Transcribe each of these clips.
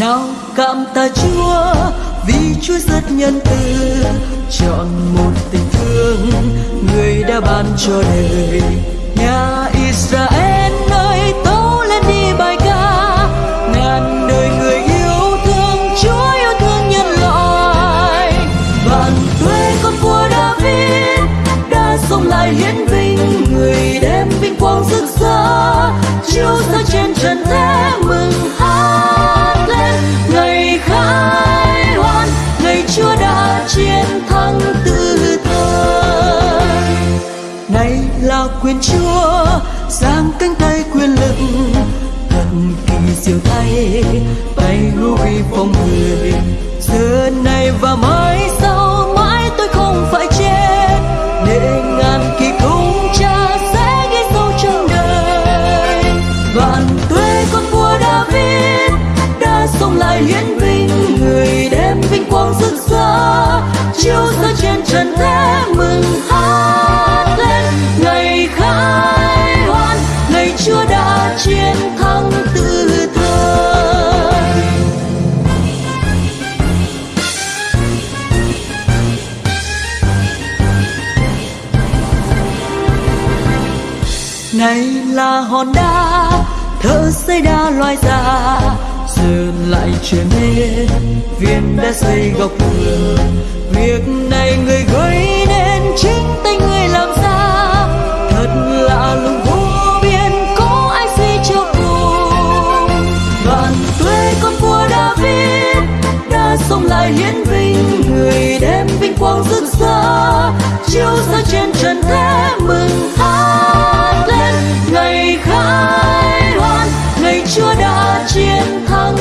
nào cảm tạ chúa vì chúa rất nhân từ, chọn một tình thương người đã ban cho đời. Nhà israel quang rực rỡ, chiếu ra trên trần thế mừng hát lên. Ngày khai hoan, ngày chúa đã chiến thắng từ thời. Này là quyền chúa, giang cánh tay quyền lực, thần kỳ siêu thay tay hữu phong người giờ này và mãi sau chiếu ra trên trần thế mừng hát lên. Ngày khai hoan, ngày Chúa đã chiến thắng từ thời. Này là hòn đá thợ xây đá loài già giờ lại trở nên viên đã xây góc tường việc này người gây nên chính tay người làm ra. Thật lạ lùng vô biên, có ai suy cho cùng vạn tuế con vua David đã sống lại hiến vinh người đem vinh quang rực rỡ. Chiếu ra trên trần thế mừng hát lên. Ngày khai hoan, ngày Chúa đã chiến thắng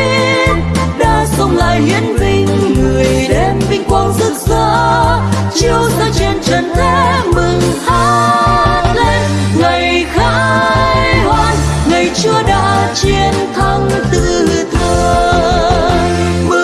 vua đã sống lại hiến vinh, người đem vinh quang rực rỡ. Chiếu ra trên trần thế mừng hát lên. Ngày khai hoan, ngày Chúa đã chiến thắng từ thời.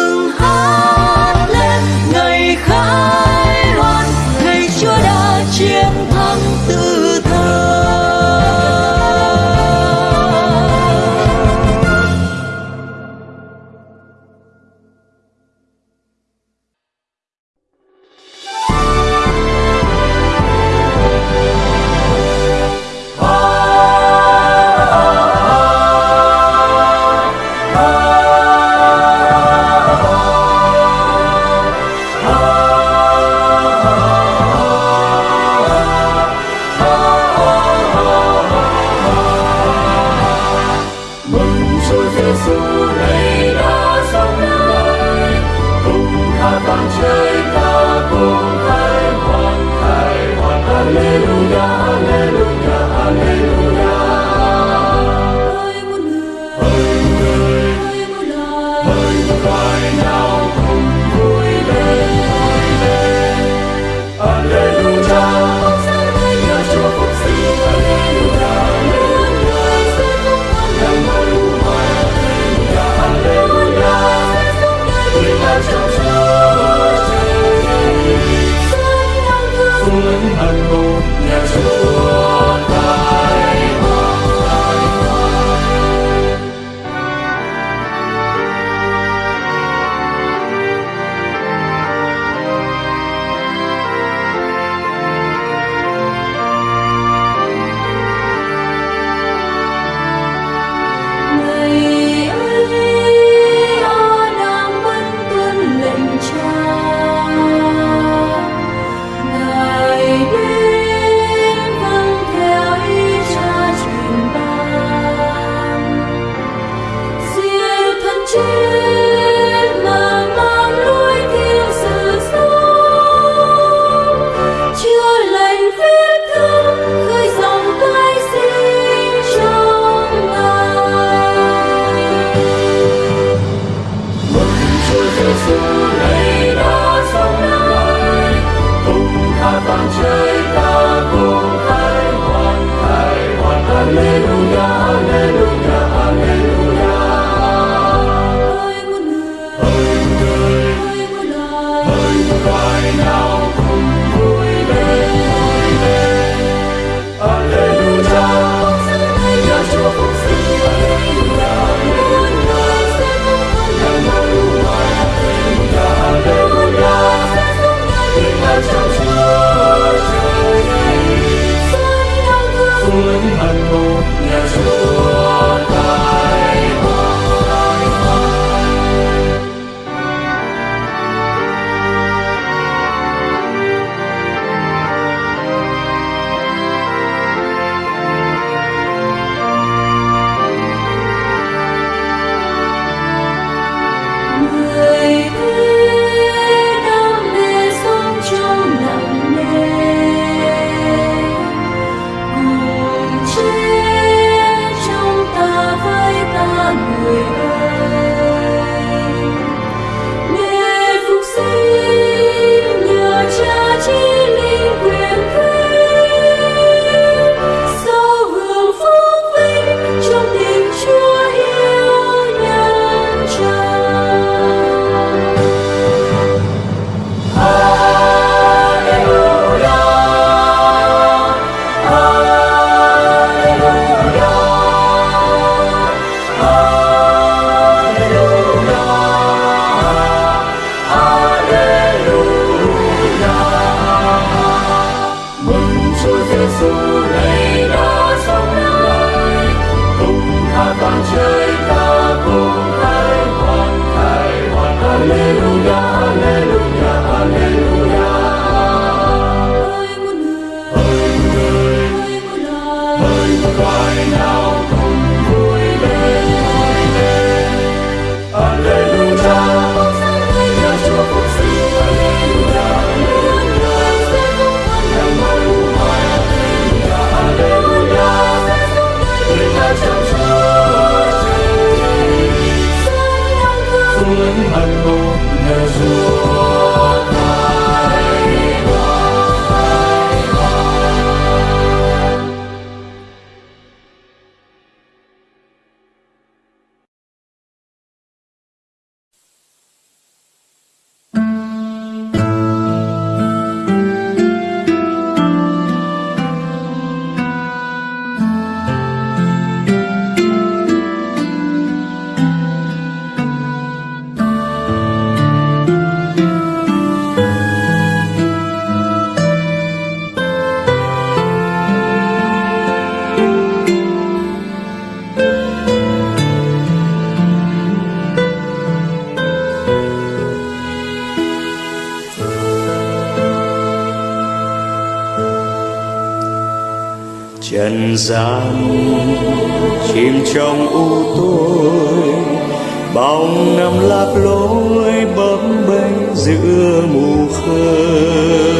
lòng nằm lạc lối bấm bênh giữa mù khơi.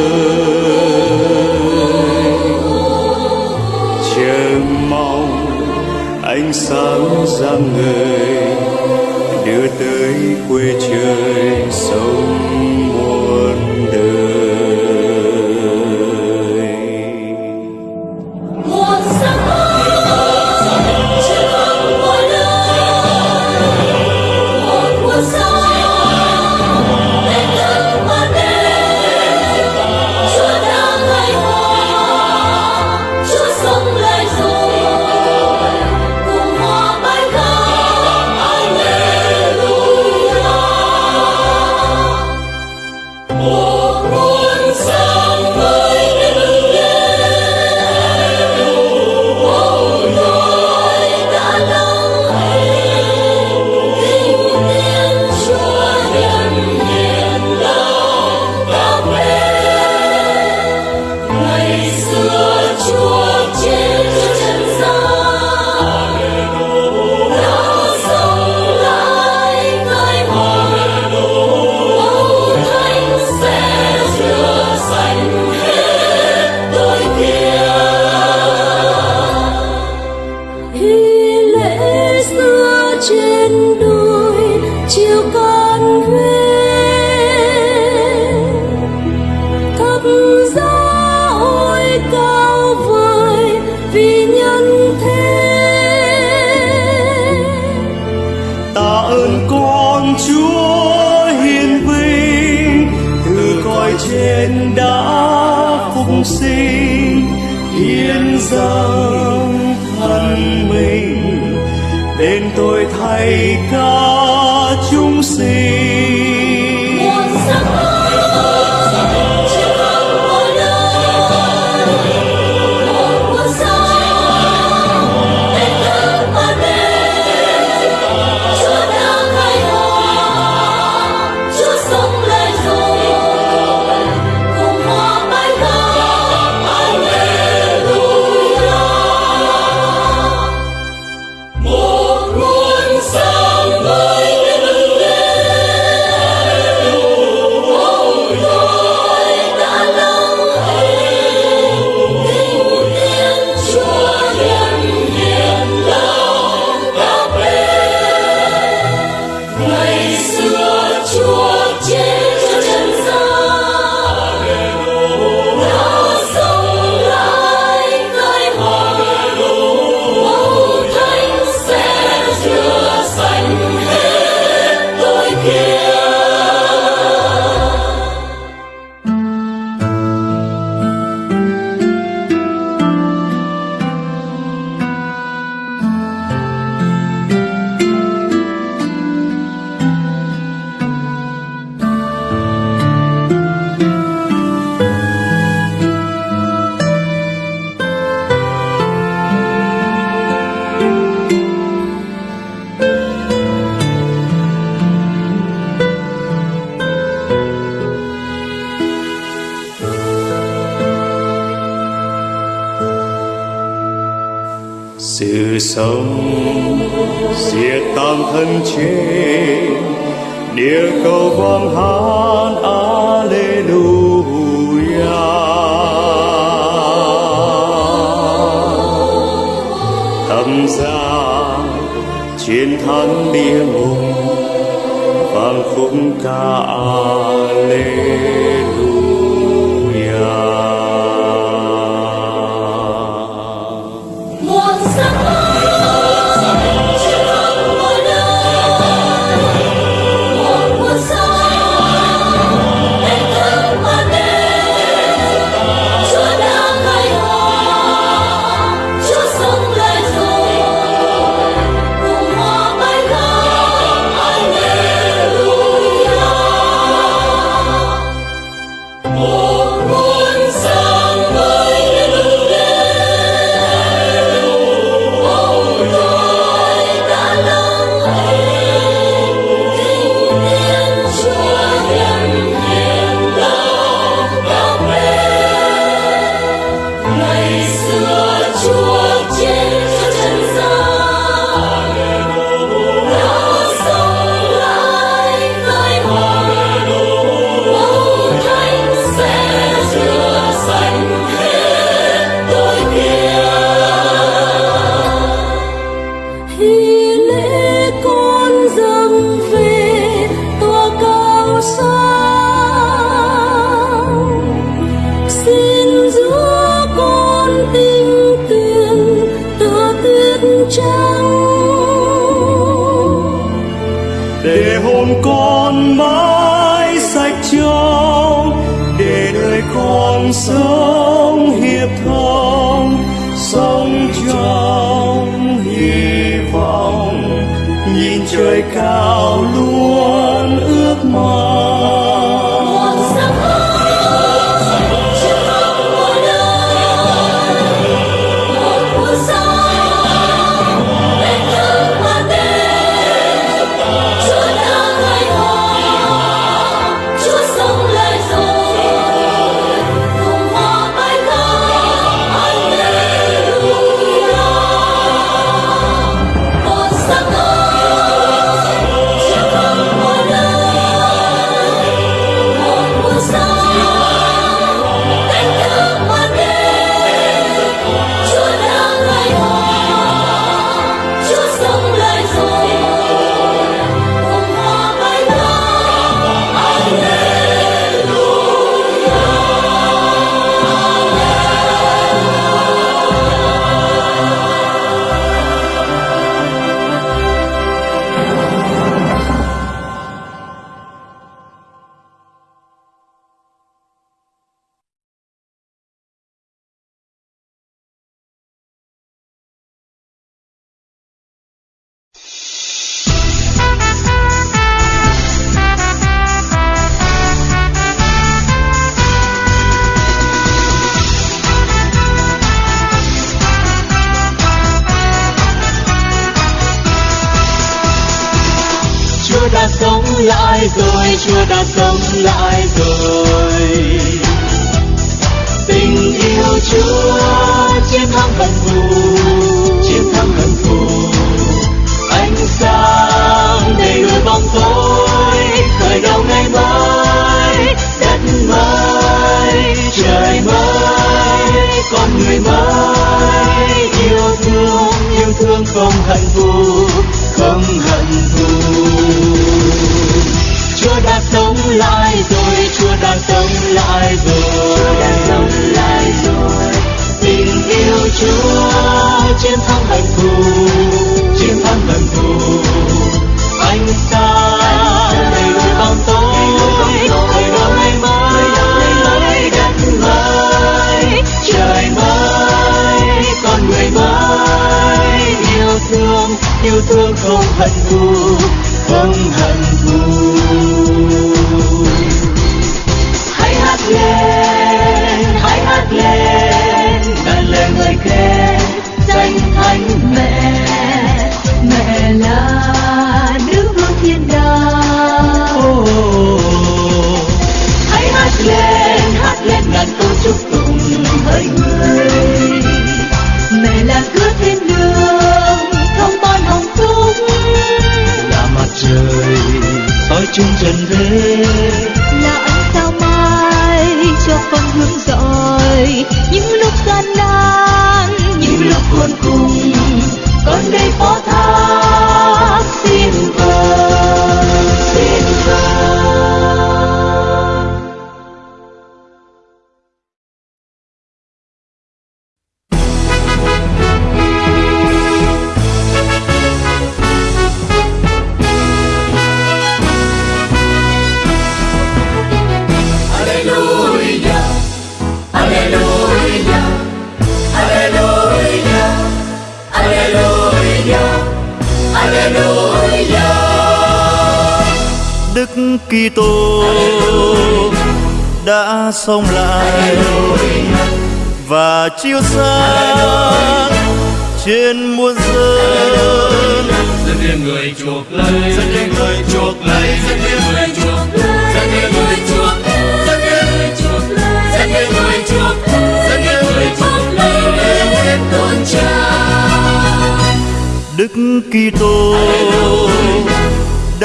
Chờ mong ánh sáng giang người đưa tới quê trời sông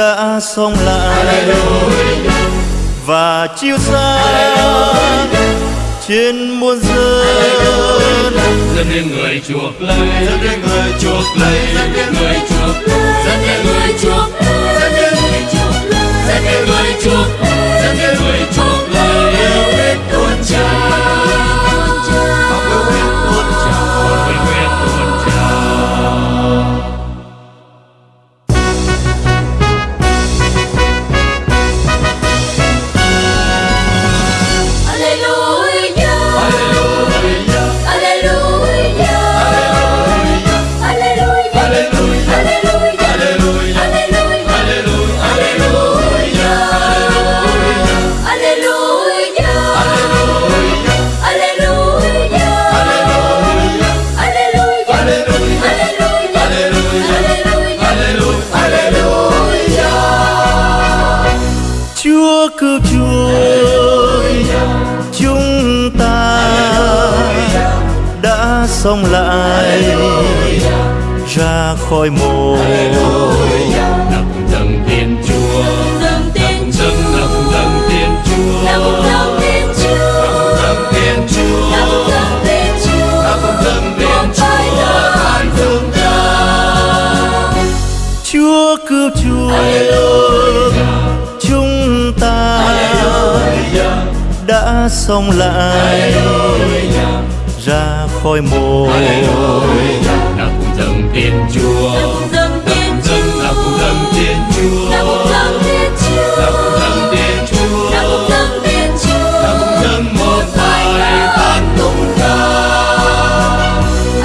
đã sống lại. Và chiêu xa trên muôn dân. Dân đến người chuộc lấy dân đến người chuộc lấy dân đến người chuộc dân đến người chuộc dân đến người chuộc dân đến người chuộc dân đến người chuộc lấy yêu đến tuôn trào sống lại ra khỏi mồ. Nặng dâng tiền chúa. Nặng dâng nặng dâng tiền chúa. Nặng dâng tiền chúa. Nặng tiền chúa. Nặng tiền chúa. Nặng dâng tiền chúa. an thương ta chúa cứu chúa. Chúng ta đã sống lại khói mồ nào cùng dâng tiền chúa. Nào cùng dâng tiền chúa. Nào cùng dâng tiền chúa. Nào cùng dâng tiền chúa. Nào cùng dâng một bài tán tụng ca.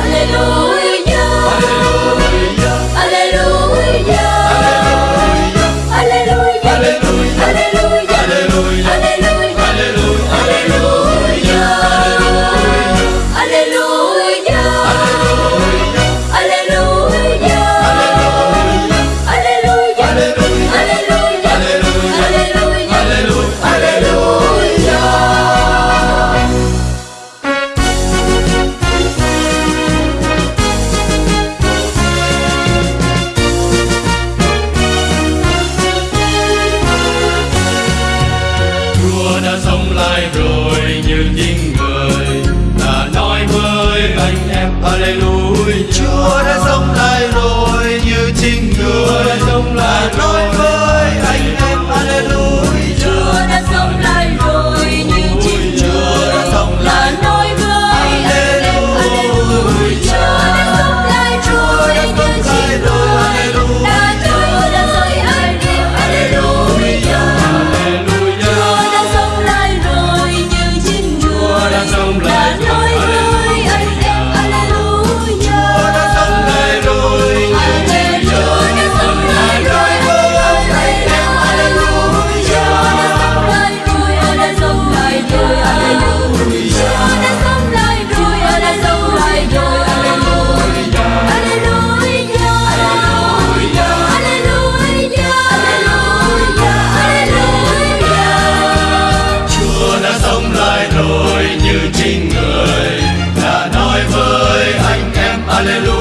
Alleluia Alleluia Alleluia Aleluya.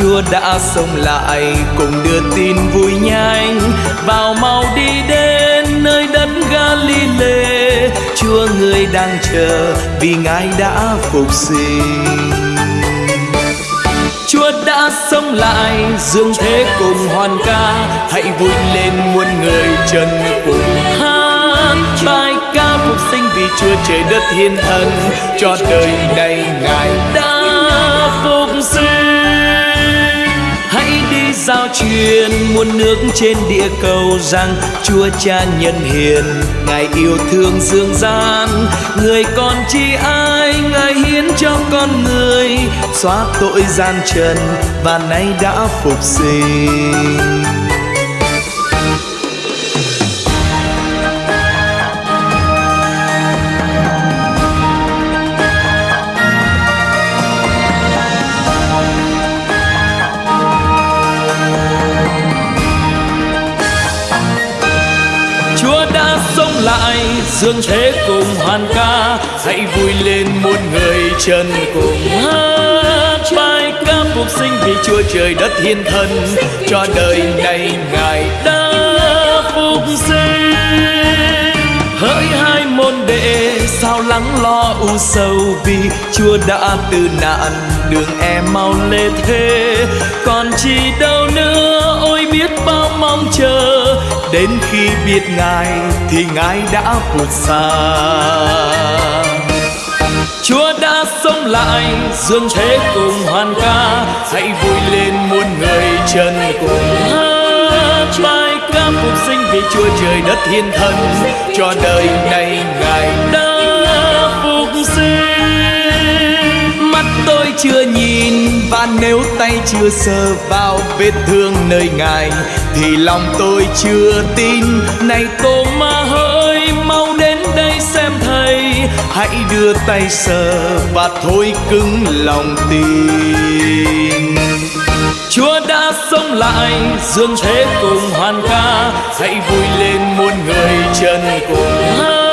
Chúa đã sống lại cùng đưa tin vui nhanh. Vào mau đi đến nơi đất Galilee. Chúa người đang chờ vì Ngài đã phục sinh. Chúa đã sống lại, dương thế cùng hoàn ca. Hãy vui lên muôn người chân cùng hát. Bài ca phục sinh vì Chúa trời đất thiên thần cho đời này Ngài đã truyền muôn nước trên địa cầu rằng, Chúa Cha nhân hiền, Ngài yêu thương dương gian. Người con chi ai, Ngài hiến cho con người. Xóa tội gian trần và nay đã phục sinh. Dương thế cùng hoàn ca, hãy vui lên muôn người chân cùng. Hát bài ca phục sinh vì chúa trời đất hiên thần cho đời này ngài đã phục sinh. Hỡi hai môn đệ, sao lắng lo u sầu vì chúa đã từ nạn đường em mau lê thế còn chi đâu nữa, ôi biết bao mong chờ đến khi biết ngài thì ngài đã vượt xa. Chúa đã sống lại, dương thế cùng hoàn ca. Hãy vui lên muôn người chân cùng hát. Bài ca phục sinh vì Chúa trời đất thiên thần cho đời này ngài đã chưa nhìn và nếu tay chưa sờ vào vết thương nơi ngài, thì lòng tôi chưa tin. Này cô ma hỡi mau đến đây xem thầy. Hãy đưa tay sờ và thôi cứng lòng tin. Chúa đã sống lại, dương thế cùng hoàn ca. Hãy vui lên muôn người chân cùng hát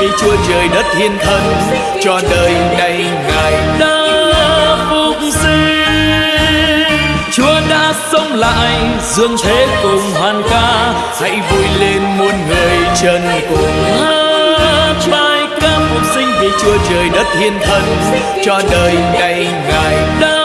vì Chúa trời đất thiên thần cho đời này ngài đã phục sinh. Chúa đã sống lại, dương thế cùng hoàn ca, hãy vui lên muôn người chân cùng. Hát bài ca phục sinh vì Chúa trời đất thiên thần cho đời này ngài đã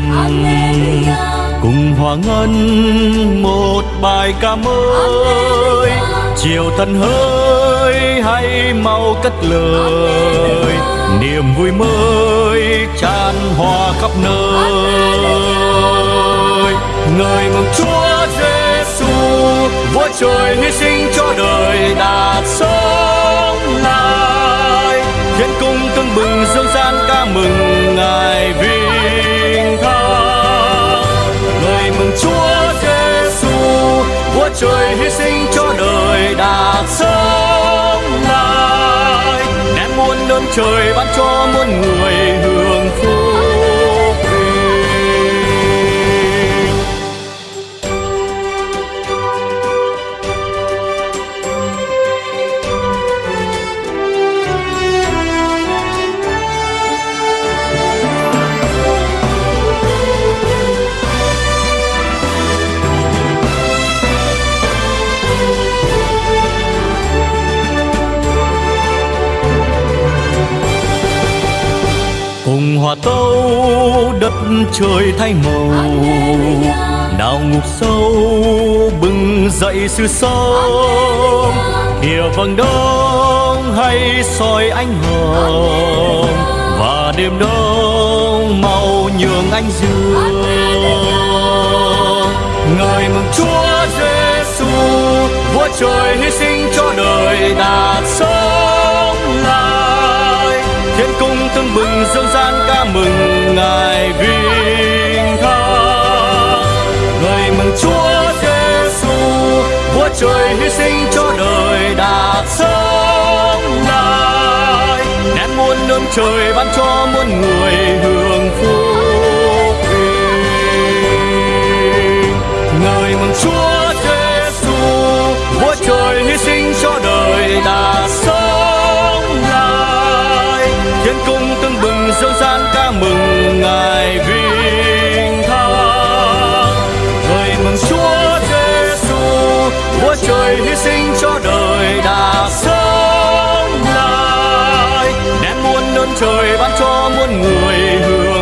người thay màu. Nào ngục sâu, bừng dậy sự sống. Kìa vầng đông hay soi ánh hồng. Và đêm đông màu nhường anh dương. Ngợi mừng chúa giêsu vua trời hy sinh cho đời đạt sống lại. Thiên cung tưng bừng, dương gian ca mừng ngài. Sinh cho đời đạt sống lại nén muôn ơn trời ban cho muôn người hưởng phúc ngời mừng chúa trời ban cho muôn người hưởng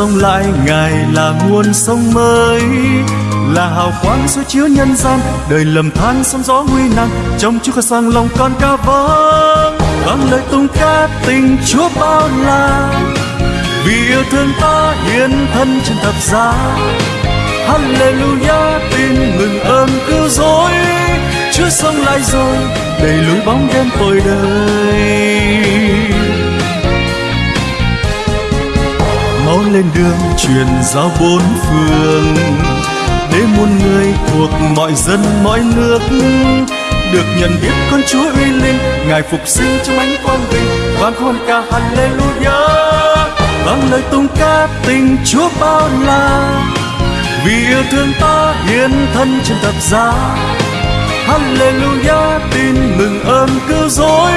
sống lại, Ngài là nguồn sống mới, là hào quang soi chiếu nhân gian. Đời lầm than sóng gió nguy nan, trong Chúa khơi sang lòng con ca vang. Vang lời tung ca tình Chúa bao la, vì yêu thương ta hiến thân trên thập giá. Hallelujah, tin mừng ơn cứu rỗi, Chúa sống lại rồi, đầy lối bóng đêm tội đời máu lên đường truyền ra bốn phương. Để muôn người thuộc mọi dân, mọi nước được nhận biết con Chúa uy linh, ngài phục sinh trong ánh quang vinh. Vang hôn ca Hallelujah. Vang lời tung ca tình Chúa bao la. Vì yêu thương ta hiến thân trên thập giá. Hallelujah, tin mừng ơn cứu rỗi.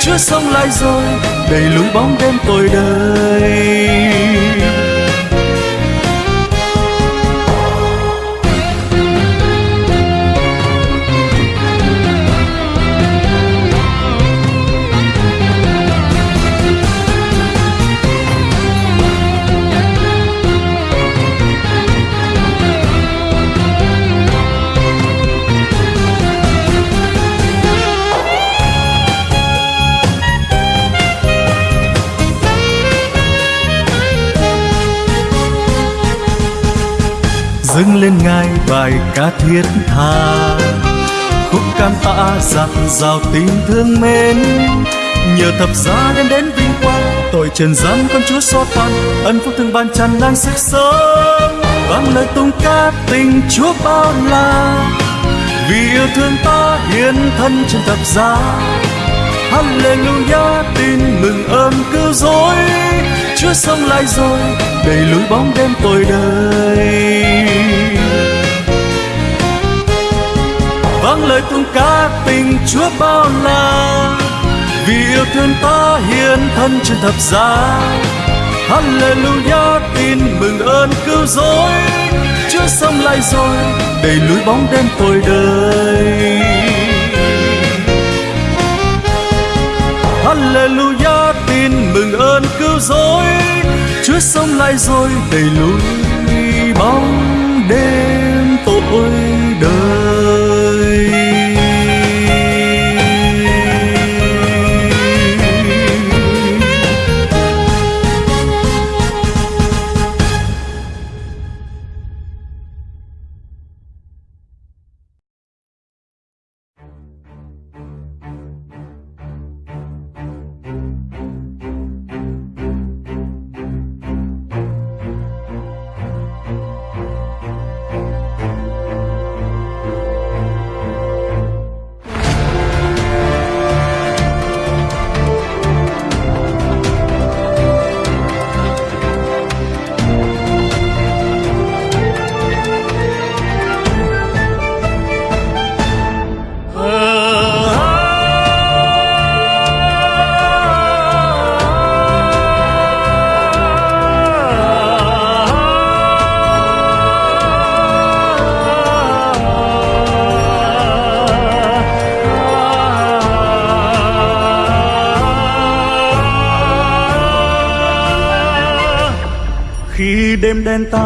Chúa sống lại rồi đầy lối bóng đêm tội đời dâng lên ngài bài ca thiết tha. Khúc can tạ dạt dào tình thương mến. Nhờ thập giá đem đến vinh quang, tội trần gian con chúa xót tan. Ân phúc thương ban tràn lan sức sống. Vang lời tung ca tình chúa bao la. Vì yêu thương ta hiến thân trên thập giá. Hallelujah, tin mừng ơn cứu rỗi. Chúa sống lại rồi đầy lối bóng đêm tôi đời vang lời tung ca tình Chúa bao la, vì yêu thương ta hiến thân trên thập giá. Hallelujah, tin mừng ơn cứu rỗi, Chúa sống lại rồi đầy lối bóng đêm tôi đời Hallelujah, tin mừng ơn cứu rỗi lướt sông lại rồi đầy lối bóng đêm tội đời.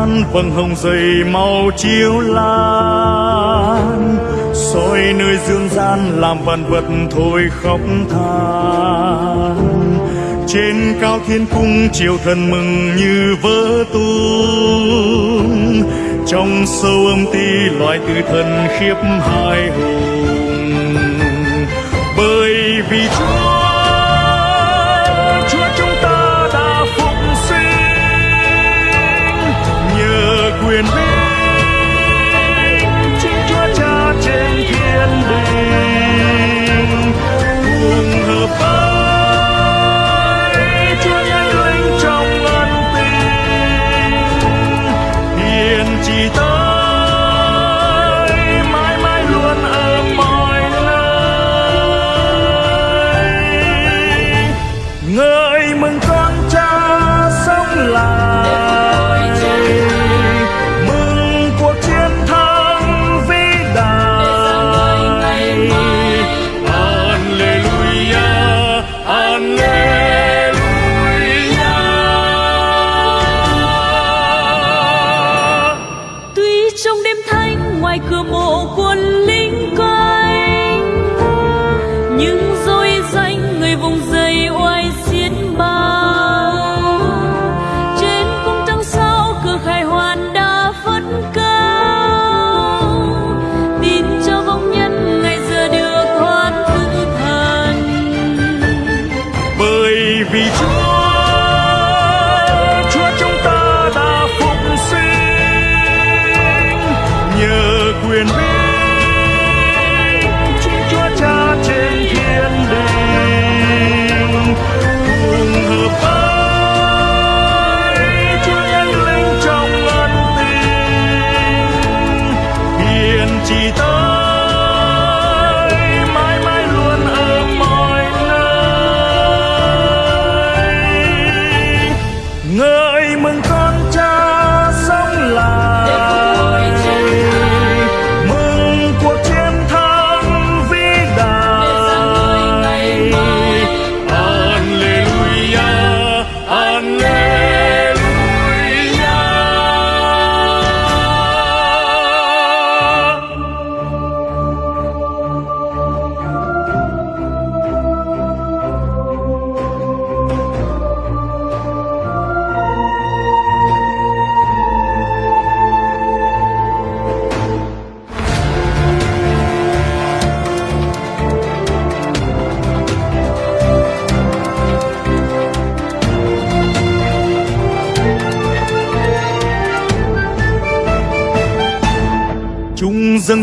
Gian vầng hồng dày màu chiếu lan. Soi nơi dương gian, làm vạn vật thôi khóc than. Trên cao thiên cung chiều thần mừng như vỡ tung. Trong sâu âm ti, loài tử thần khiếp hai hùng. Bởi vì chúa quyền linh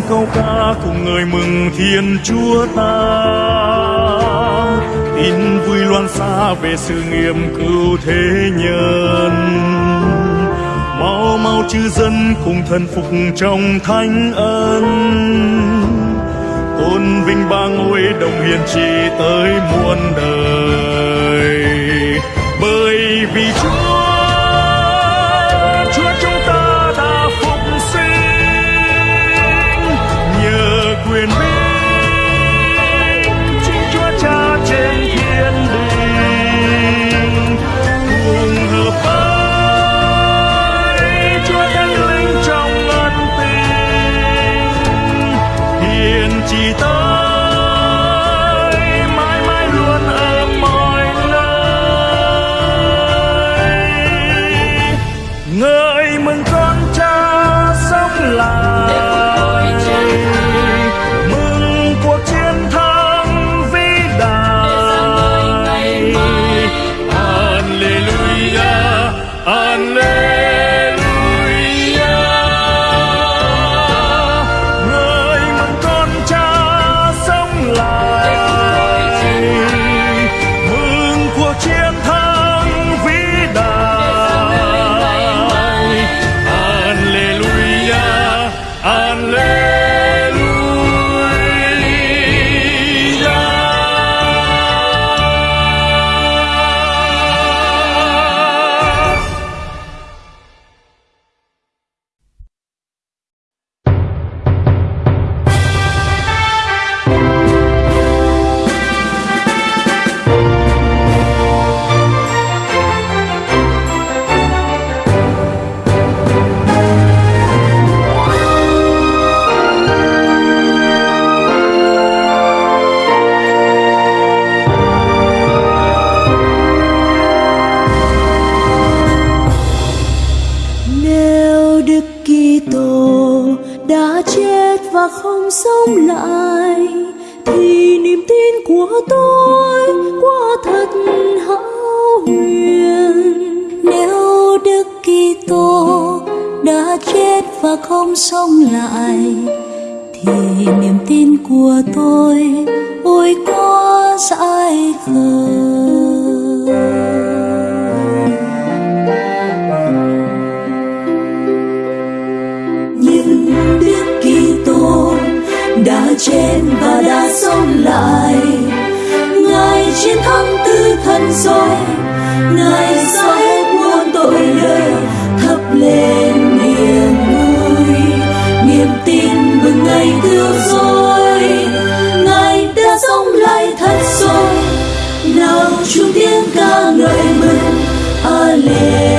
câu ca cùng người mừng Thiên Chúa ta. Tin vui loan xa về sự nghiệp cứu thế nhân. Mau mau chư dân cùng thần phục trong thánh ân. Tôn vinh ba ngôi đồng hiền trị tới muôn đời. Bởi vì Chúa sống lại, thì niềm tin của tôi ôi có dại khờ. nhưng Đức Kitô đã chết và đã sống lại Ngài chiến thắng tư thần rồi, Ngài soi. Chung tiếng ca ngợi mừng. Alleluia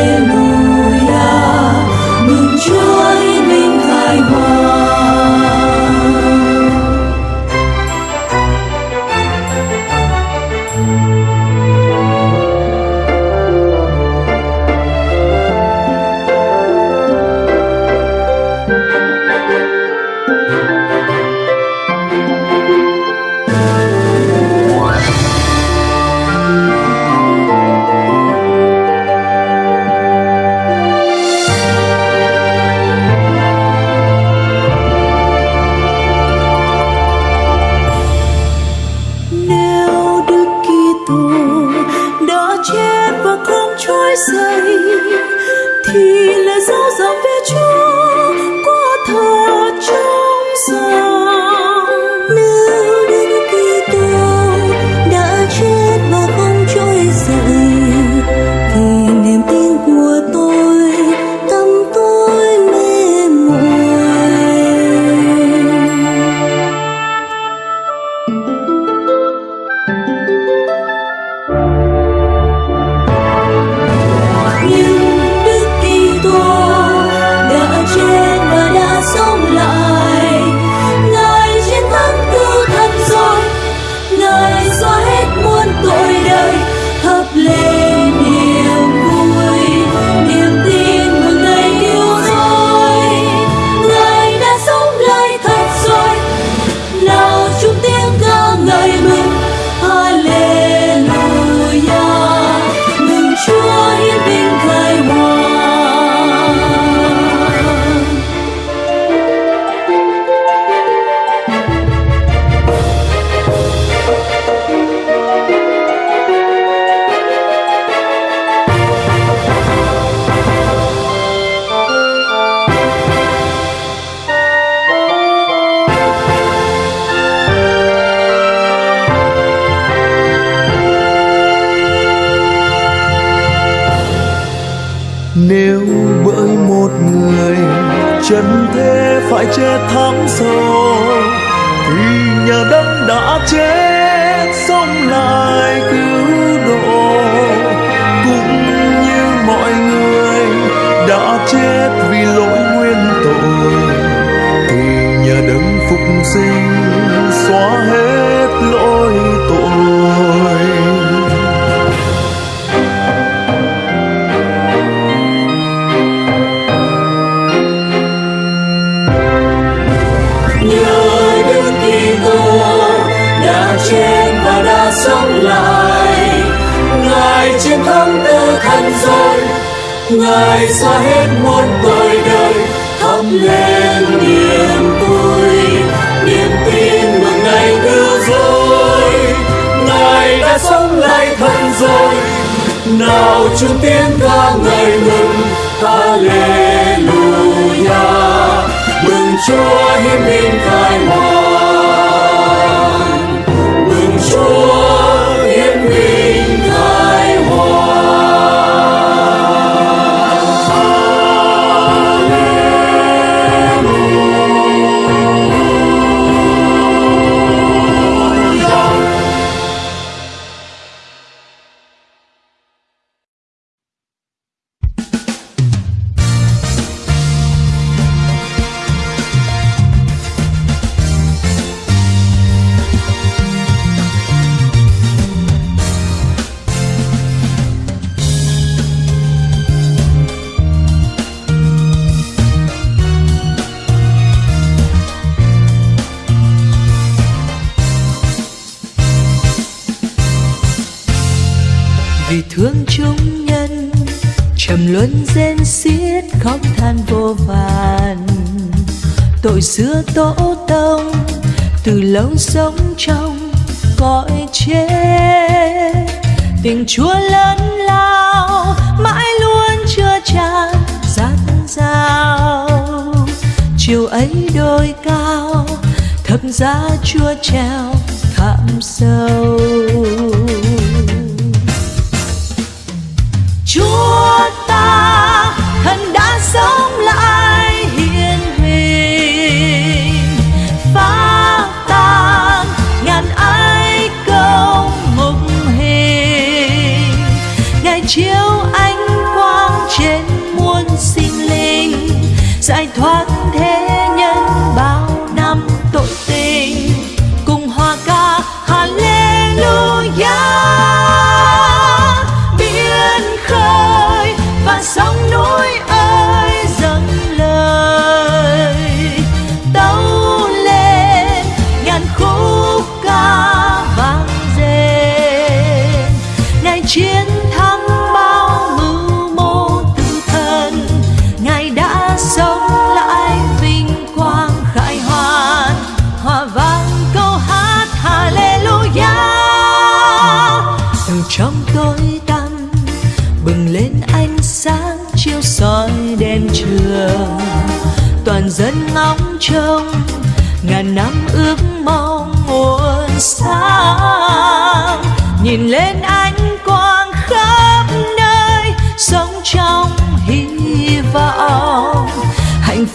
xưa tổ tông, từ lâu sống trong cõi chết tình chúa lớn lao, mãi luôn chưa tràn dạt dào chiều ấy đôi cao, thập giá chúa treo thảm sâu. Chúa ta thần đã sống lại.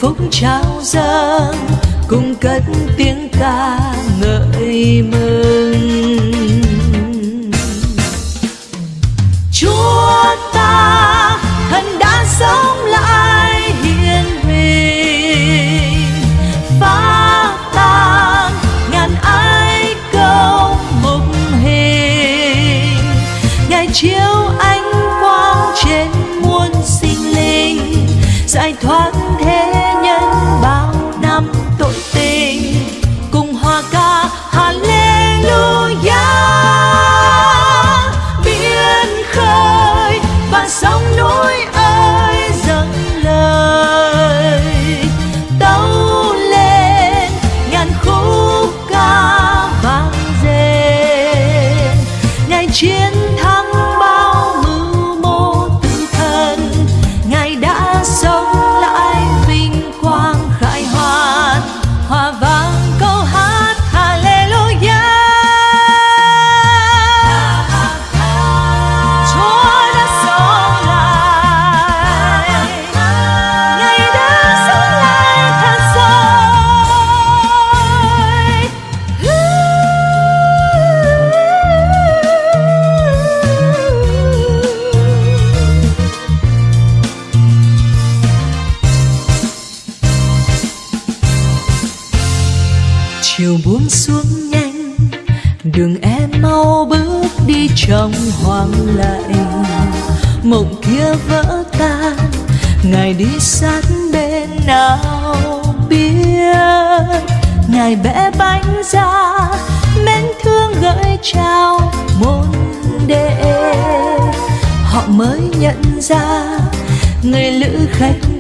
khúc trao dâng cùng cất tiếng ca ngợi mơ vắng lạnh mộng kia vỡ tan, ngài đi sát bên nào biết? Ngài bẽ bánh ra, mến thương gửi trao môn đệ. Họ mới nhận ra, người lữ khách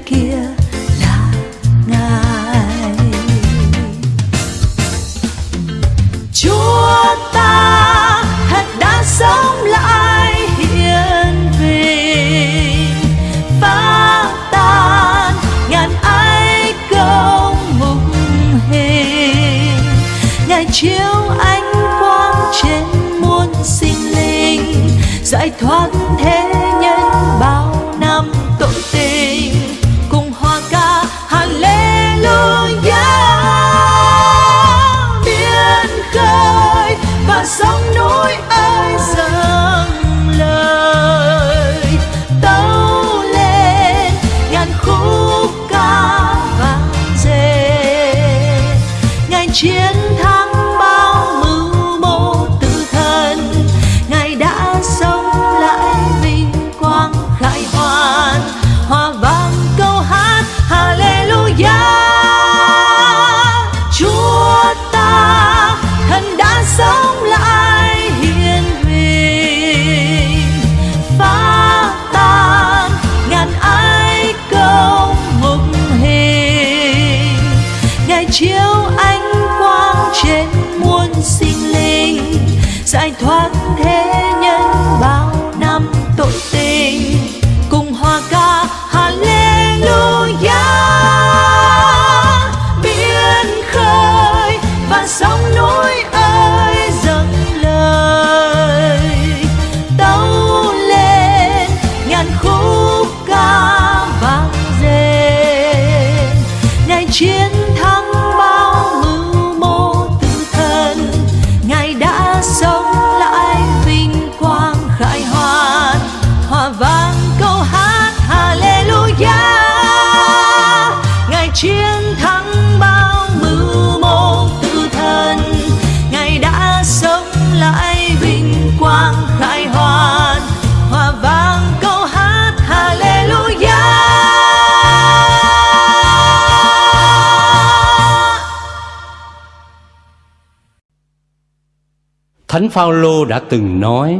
Phaolô đã từng nói: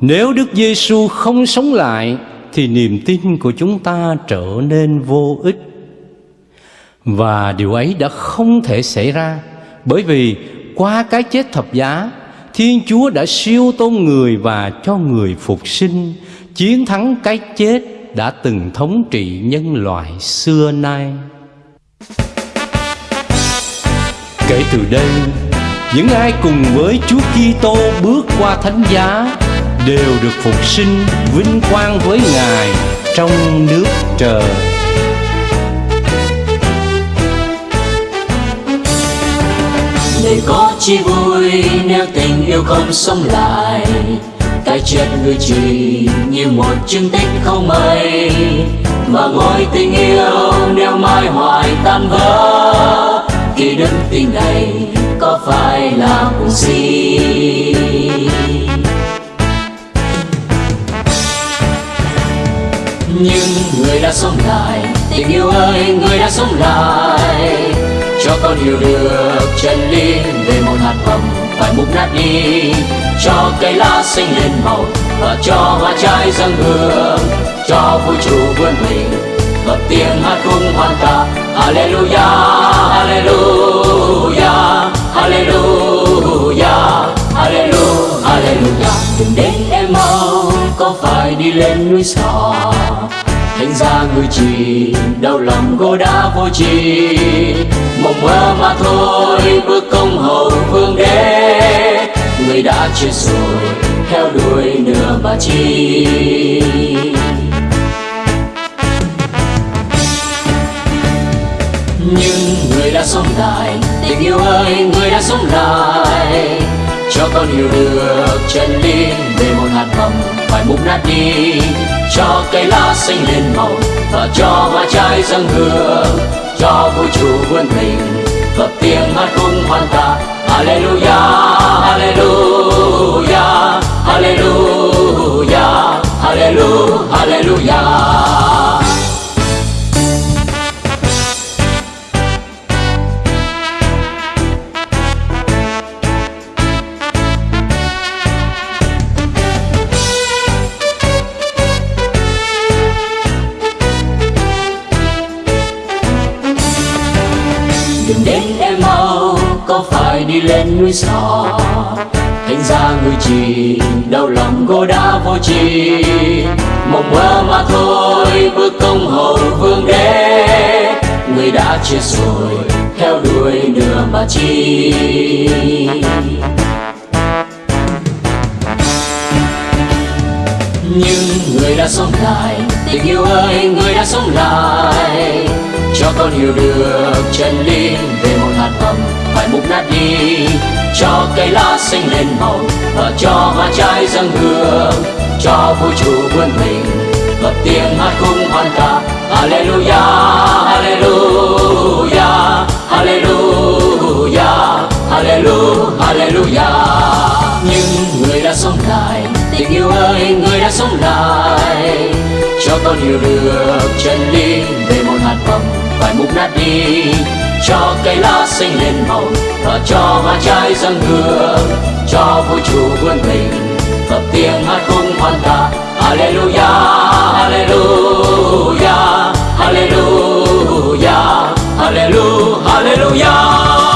Nếu Đức Giêsu không sống lại thì niềm tin của chúng ta trở nên vô ích. Và điều ấy đã không thể xảy ra bởi vì qua cái chết thập giá, Thiên Chúa đã siêu tôn người và cho người phục sinh, chiến thắng cái chết đã từng thống trị nhân loại xưa nay. Kể từ đây, những ai cùng với Chúa Kitô bước qua thánh giá đều được phục sinh vinh quang với Ngài trong nước trời. để có chi vui nếu tình yêu không sống lại, cái chết người chỉ như một chứng tích không mây mà ngôi tình yêu nếu mai hoài tan vỡ khi đức tin này có phải là cùng si nhưng người đã sống lại, tình yêu ơi, người đã sống lại. Cho con hiểu được chân lý về một hạt mầm phải mục nát đi. Cho cây lá xanh lên màu và cho hoa trái dâng hương. Cho vũ trụ vươn mình bật tiếng hát cùng hoàn ca. Hallelujah Hallelujah Hallelujah Hallelujah Alleluia đừng đến em mau có phải đi lên núi xa. Thành ra người chỉ, đau lòng cô đã vô tri. Mộng mơ mà thôi, bước công hầu vương đế. Người đã chết rồi, theo đuổi nửa mà chi. nhưng người đã sống lại tình yêu ơi người đã sống lại. Cho con hiểu được chân lý về một hạt mầm phải mục nát đi. Cho cây lá xanh lên màu và cho hoa trái dâng hương. Cho vũ trụ vươn mình và tiếng hát cung hoàn ta Alleluia, Alleluia, Alleluia, Alleluia, Alleluia. Đi lên núi xa thành ra người chỉ đau lòng cô đã vô tri. Mộng mơ mà thôi, bước công hầu vương đế. Người đã chết rồi, theo đuổi nửa mà chi. Nhưng người đã sống lại, tình yêu ơi, người đã sống lại. Cho con hiểu được chân lý về một hạt mầm phải mục nát đi cho cây lá xanh lên màu và cho hoa trái dâng hương cho vũ trụ vươn mình bật tiếng hát khung hoan ca Hallelujah, Hallelujah, Hallelujah, Hallelujah, Hallelujah. Nhưng người đã sống lại, tình yêu ơi, người đã sống lại, cho con hiểu được chân lý về một hạt mầm phải mục nát đi, cho cây lá xanh lên màu và cho hoa trái răng hương, cho vũ trụ vươn mình, bật tiếng hát cùng hoan ca. Hallelujah, Hallelujah, Hallelujah, Alleluia Hallelujah.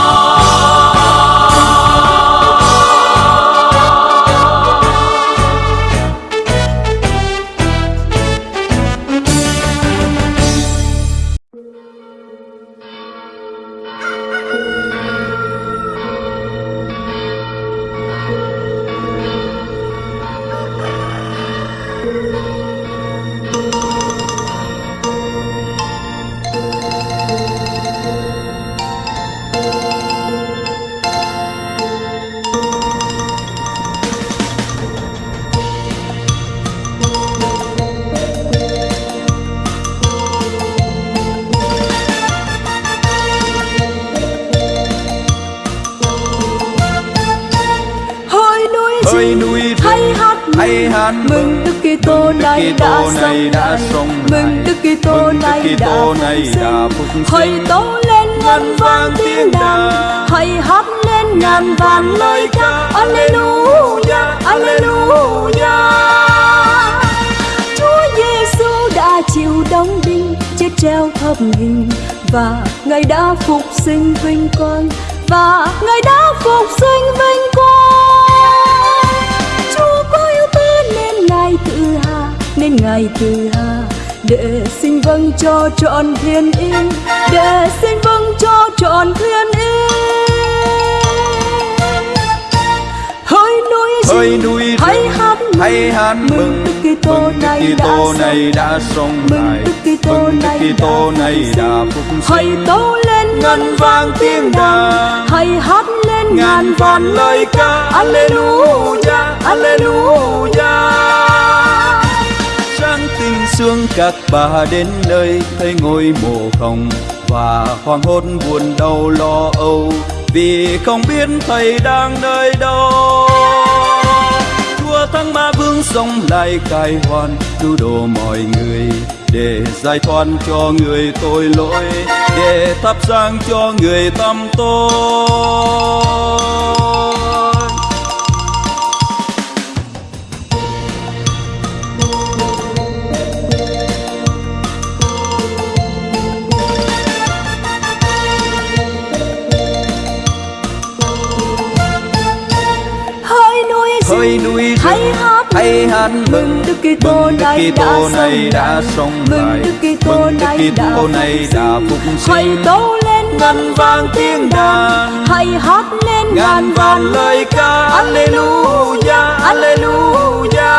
Hãy tố lên ngân vang tiếng đàn. hãy hát lên ngàn vàn lời ca. Alleluia Alleluia. Chúa Giêsu đã chịu đóng đinh chết treo thập hình và ngài đã phục sinh vinh quang. Và ngài đã phục sinh vinh quang. Chúa có yêu ta nên ngài tự hà nên ngài tự hà để xin vâng cho trọn thiên yên để xin vâng cho trọn thiên yên hỡi núi Hỡi rừng núi hãy hát hãy hát mừng Đức Kitô này đã này sống đã sống mừng lại Đức Kitô mừng Đức này Kitô đã này phục đã sinh. phục hãy sinh tố lên ngân vang tiếng đàn hãy hát lên ngàn vàn lời ca. Alleluia. Alleluia sáng sương các bà đến nơi, thấy ngôi mộ không và hoàng hốt buồn đau lo âu. Vì không biết thầy đang nơi đâu. Chúa thắng ma vương sống lại cai hoàn cứu độ mọi người, để giải thoát cho người tội lỗi, để thắp sáng cho người tâm tôi rừng núi rừng, hãy hát hãy hát mừng Đức Kitô này đã này đã sống sống mừng lại. Đức Kitô này đã này phục đã sinh. phục hãy sinh tố lên ngân vang tiếng đàn. hãy hát lên ngàn vàn lời ca. Alleluia Alleluia.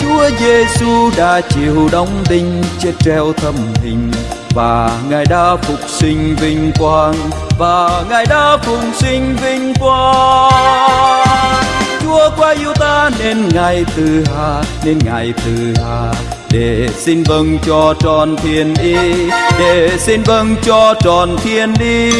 Chúa Giêsu đã chịu đóng đinh chết treo thâm hình và ngài đã phục sinh vinh quang. Và ngài đã phục sinh vinh quang. Chúa quá yêu ta nên ngài từ hà, nên ngài từ hà. Để xin vâng cho tròn thiên ý để xin vâng cho tròn thiên ý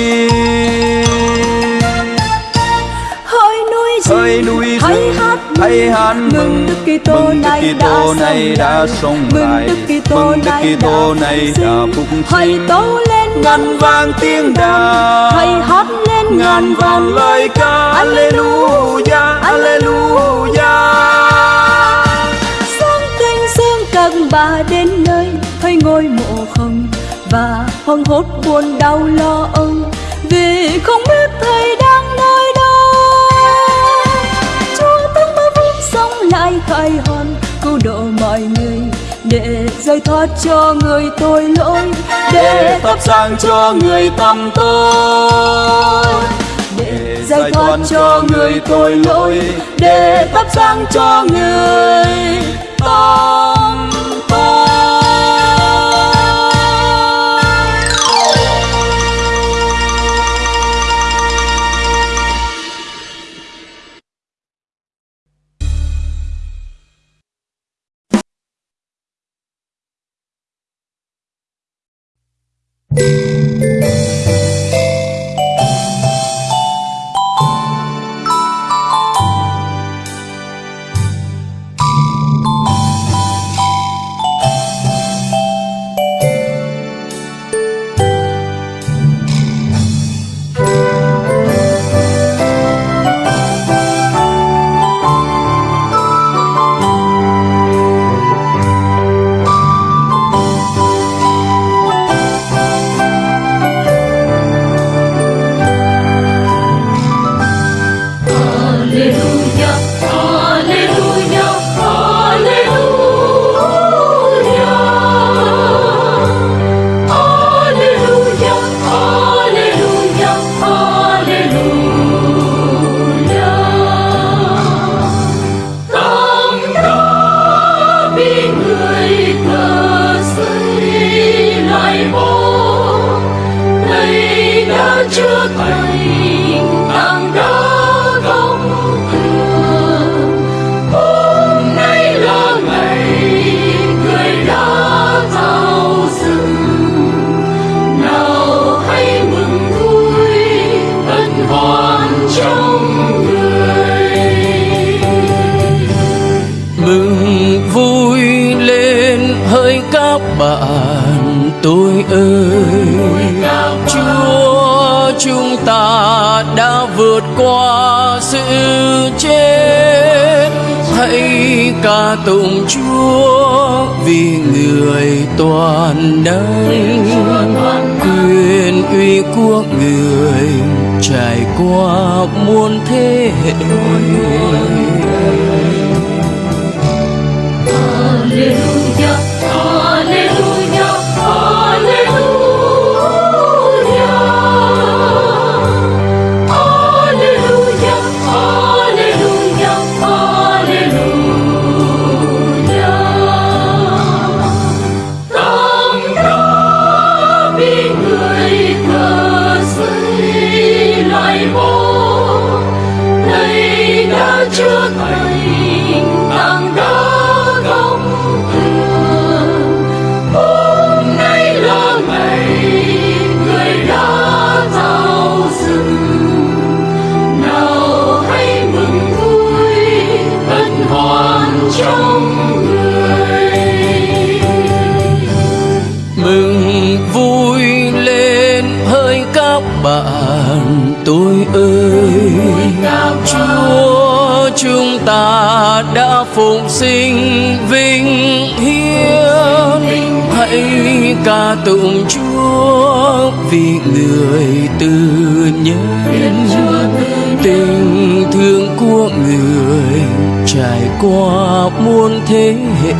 hỡi núi rừng hãy hát hãy hát mừng. Đức Kitô này này đã sống mừng lại. Đức Kitô mừng Đức này Kitô đã này phục đã sinh. phục hãy sinh tố lên ngân vang tiếng đàn. hãy hát lên ngàn vàn lời ca. Alleluia Alleluia. sáng tinh sương các bà đến nơi. Thấy ngôi mộ không và hoang hốt buồn đau lo âu. Vì không biết khải hoan cứu độ mọi người. Để giải thoát cho người tội lỗi. Để thắp sáng cho người tầm tôi để giải thoát cho người tội lỗi. để thắp sáng cho người tầm tôi từ nhân tình thương của người trải qua muôn thế hệ.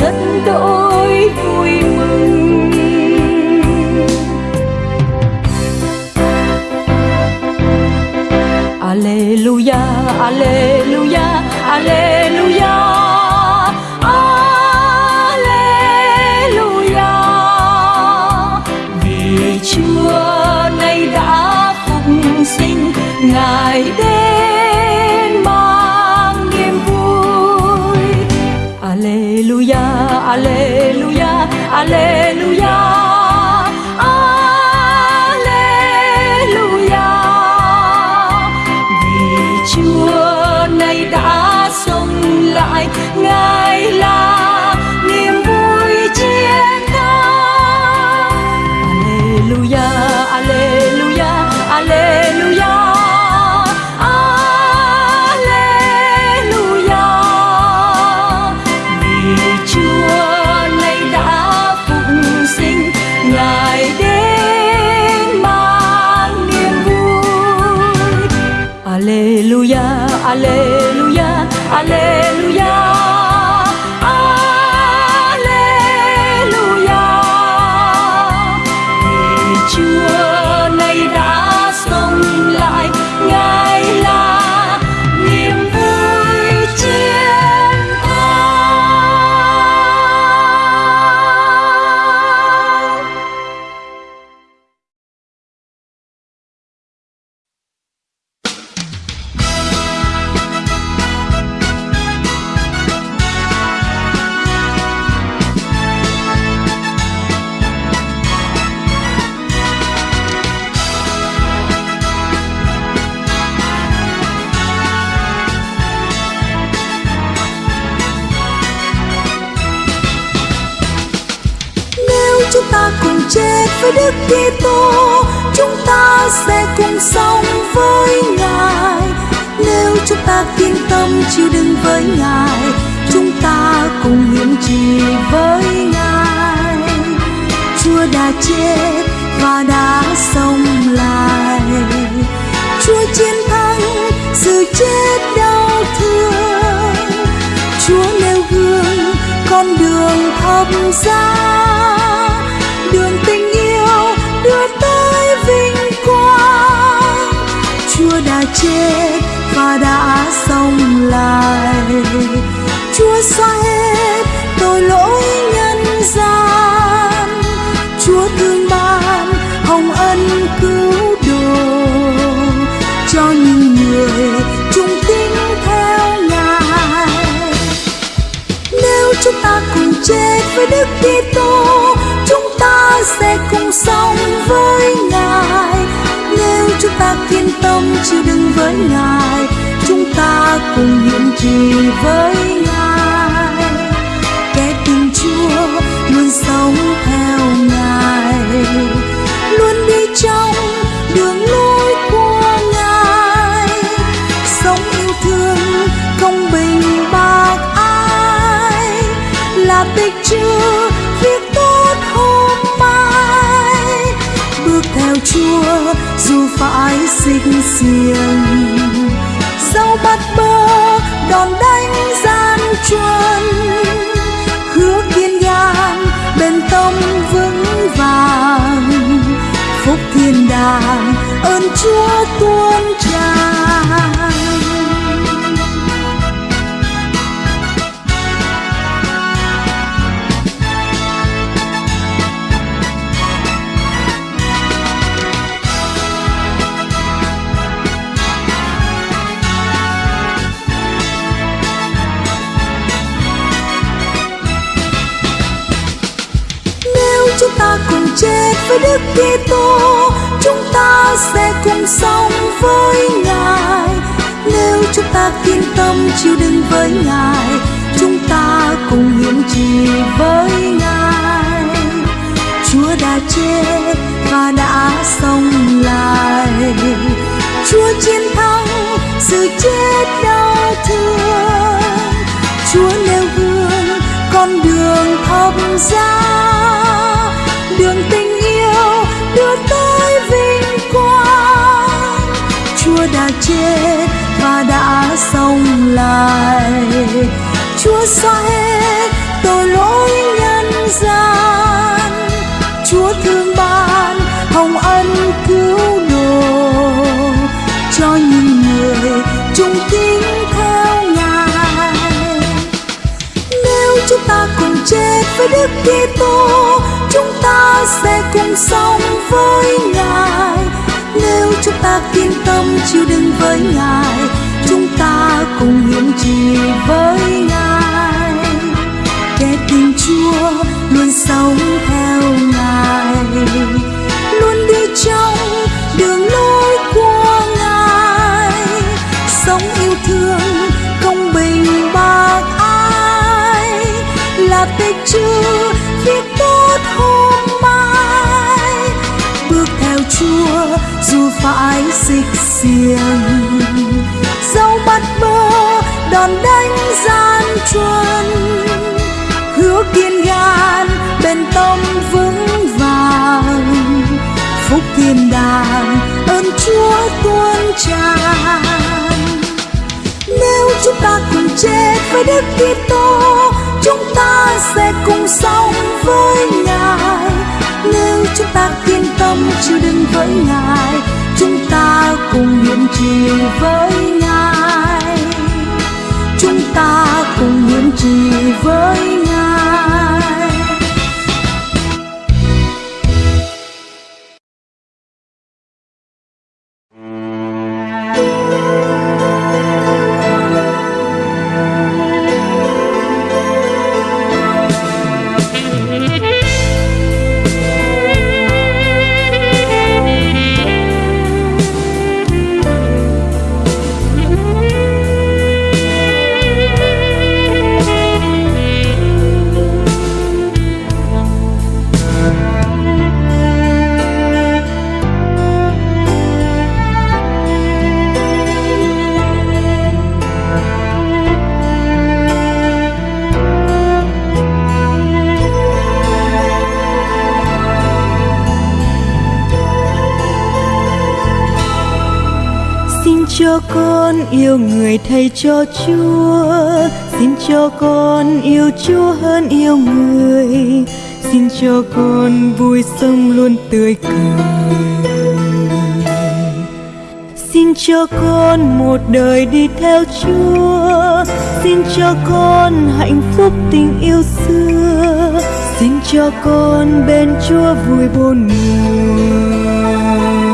Rất đỗi với Đức Kitô chúng ta sẽ cùng sống với Ngài. Nếu chúng ta kiên tâm chịu đựng với Ngài, chúng ta cùng hiến trì với Ngài. Chúa đã chết và đã sống lại. Chúa chiến thắng, sự chết đau thương. Chúa nêu gương, con đường thập giá chết và đã sống lại. Chúa xóa hết tội lỗi nhân gian. Chúa thương ban, hồng ân cứu độ cho những người trung tín theo Ngài. Nếu chúng ta cùng chết với Đức Kitô, chúng ta sẽ cùng sống với Ngài nếu chúng ta kiên tâm chịu đựng với Ngài chúng ta cùng hiến trì với Ngài. Kẻ tình Chúa luôn sống theo Ngài luôn đi trong đường lối của Ngài. Sống yêu thương công bình bác ai, là tích chứa việc tốt hôm mai. Bước theo Chúa dù phải xích xiềng. Dẫu bắt bơ đòn đánh gian truân. Hứa kiên gan bền tâm vững vàng. Phúc thiên đàng, ơn Chúa tuôn tràn. Nếu chúng ta cùng chết với Đức Kitô, chúng ta sẽ cùng sống với Ngài chúng ta kiên tâm chịu đựng với Ngài. Chúng ta cùng hiến trì với Ngài. Chúng ta cùng hiến trì với Ngài. Yêu người thầy cho Chúa. Xin cho con yêu Chúa hơn yêu người. Xin cho con vui sống luôn tươi cười. Xin cho con một đời đi theo Chúa. Xin cho con hạnh phúc tình yêu xưa. Xin cho con bên Chúa vui bốn mùa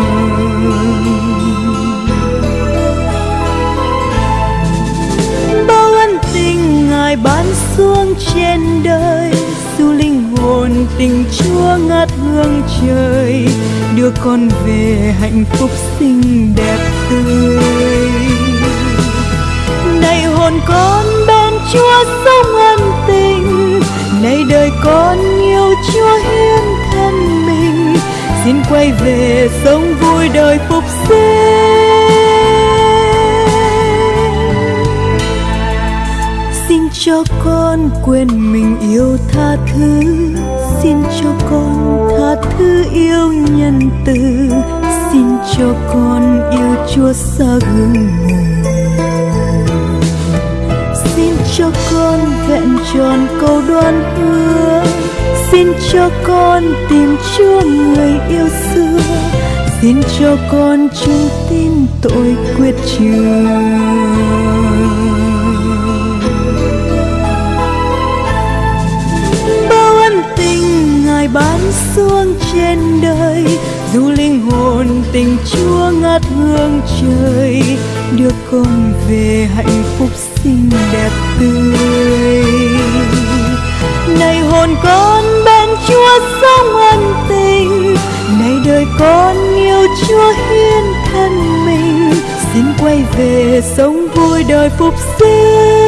xuống trên đời, dù linh hồn tình chúa ngát hương trời, đưa con về hạnh phúc xinh đẹp tươi. Này hồn con bên chúa sống ân tình, này đời con yêu chúa hiến thân mình. Xin quay về sống vui đời phục sinh. Cho con quên mình yêu tha thứ. Xin cho con tha thứ yêu nhân từ. Xin cho con yêu chúa xa gương xin cho con vẹn tròn câu đoan hứa. Xin cho con tìm chúa người yêu xưa. Xin cho con trung tin tội quyết trường ban xuống trên đời, dù linh hồn tình chúa ngát hương trời, đưa con về hạnh phúc xinh đẹp tươi. Này hồn con bên chúa sống ân tình, này đời con yêu chúa hiến thân mình, xin quay về sống vui đời phục sinh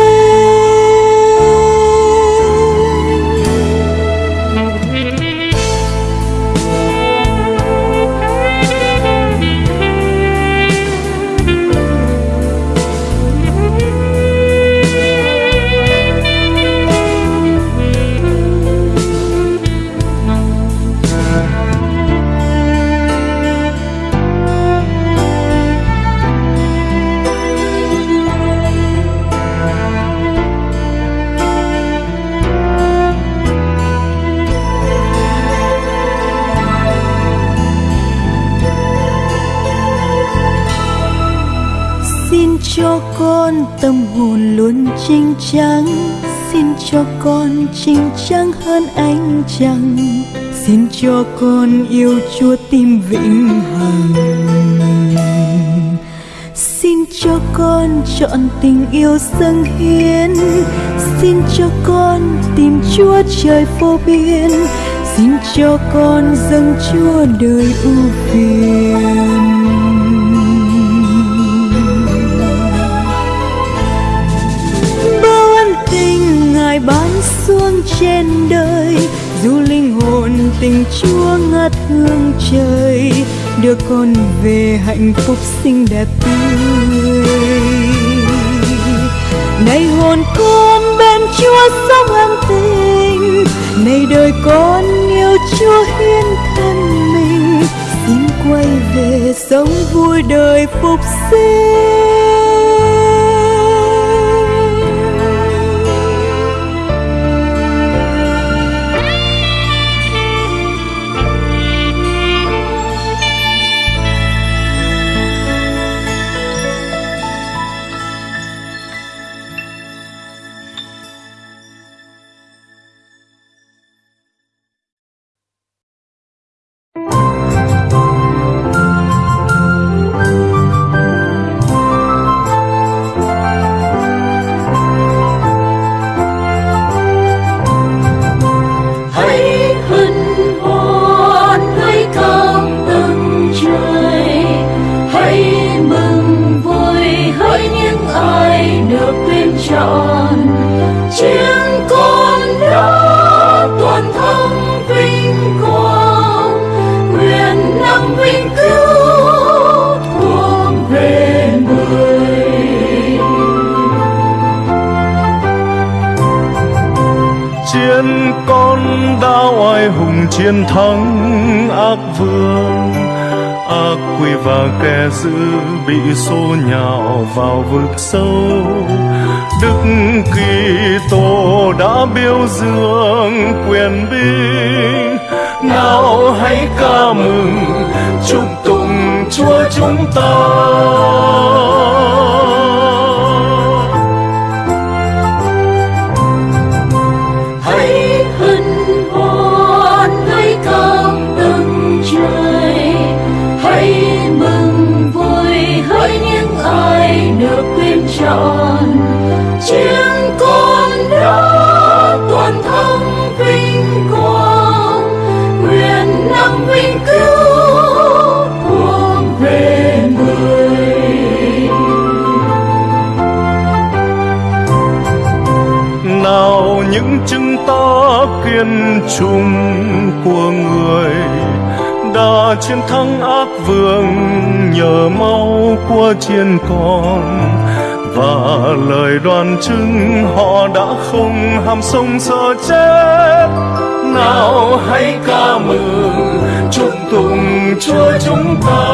cho con trinh trắng hơn ánh trăng xin cho con yêu chúa tim vĩnh hằng. Xin cho con chọn tình yêu dâng hiến. Xin cho con tìm chúa trời vô biên xin cho con dâng chúa đời ưu phiền. Xuống trên đời, dù linh hồn tình chúa ngát hương trời, đưa con về hạnh phúc xinh đẹp tươi. Này hồn con bên chúa sống an tình, này đời con yêu chúa hiến thân mình, xin quay về sống vui đời phục sinh. Chiến thắng ác vương, ác quỷ và kẻ dữ bị xô nhào vào vực sâu. Đức Kitô đã biểu dương quyền binh. Nào hãy ca mừng, chúc tụng Chúa chúng ta. Tuyển chọn chiến con đã toàn thắng vinh quang, nguyện năm vinh cứu hướng về người. Nào những chứng ta kiên trung của người, đã chiến thắng ác vương nhờ máu của chiên con và lời đoàn chứng họ đã không ham sống sợ chết. Nào hãy ca mừng, chúc tụng chúa chúng ta.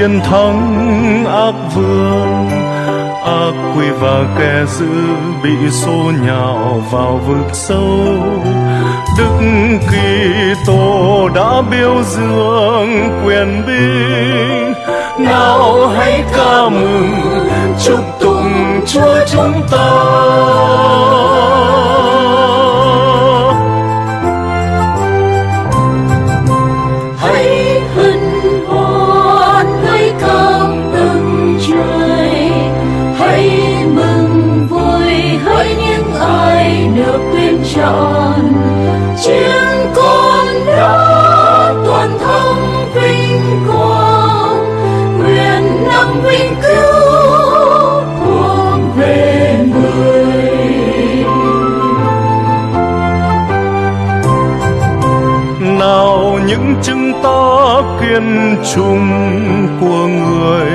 Chiến thắng ác vương, ác quỷ và kẻ dữ bị xô nhào vào vực sâu. Đức Kitô đã biểu dương quyền binh. Nào hãy ca mừng, chúc tụng Chúa chúng ta. Tuyển chiến con đã toàn thắng vinh quang. Nguyện năm vinh cứu cuộc về người. Nào những chứng ta kiên trung của người,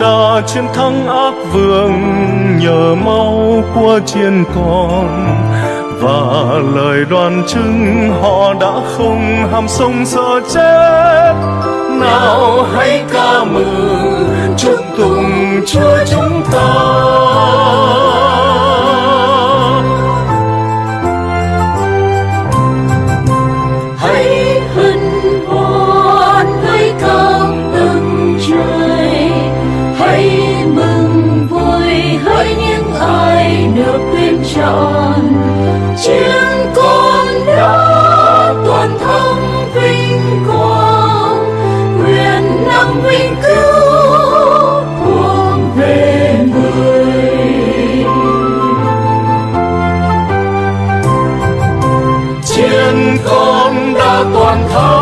đã chiến thắng ác vương nhờ máu của chiến con và lời đoàn chứng họ đã không ham sống sợ chết. Nào hãy ca mừng, chúc tụng chúa chúng ta. Được tuyên chọn chiến con đã toàn thắng vinh quang, nguyện năm vinh cứu cuộc về người. Chiến con đã toàn thắng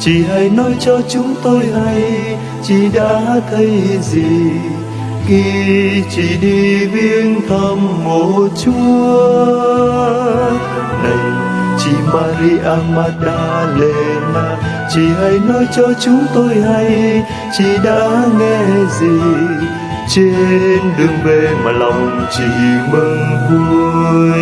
chị hãy nói cho chúng tôi hay chị đã thấy gì? Khi chị đi viếng thăm mộ Chúa, này chị Maria Magdalena chị hãy nói cho chúng tôi hay chị đã nghe gì? Trên đường về mà lòng chị mừng vui.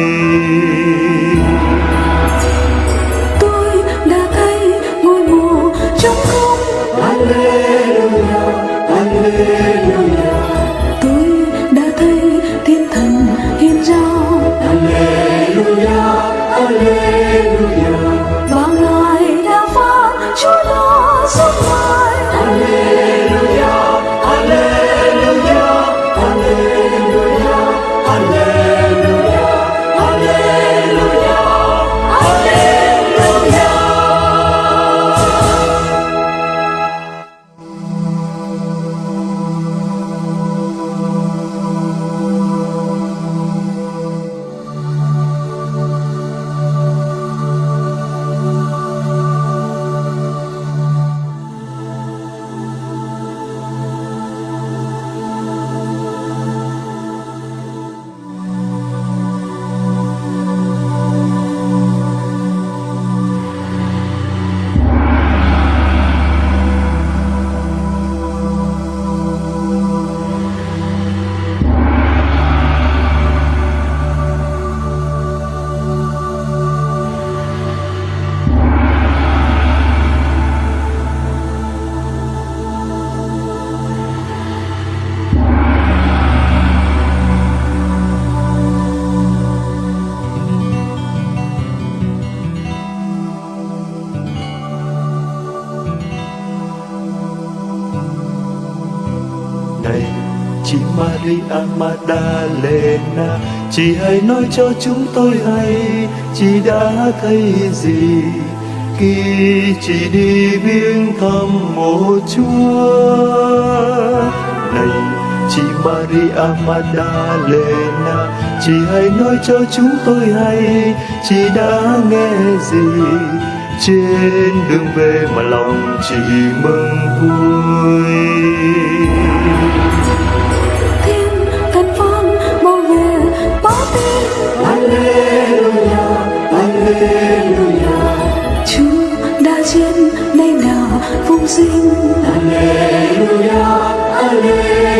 Nói cho chúng tôi hay chị đã thấy gì? Khi chị đi viếng thăm mộ Chúa, này, chị Maria Magdalena, chị hãy nói cho chúng tôi hay, chị đã nghe gì? Trên đường về mà lòng chị mừng vui. Sinh. Alleluia, Alleluia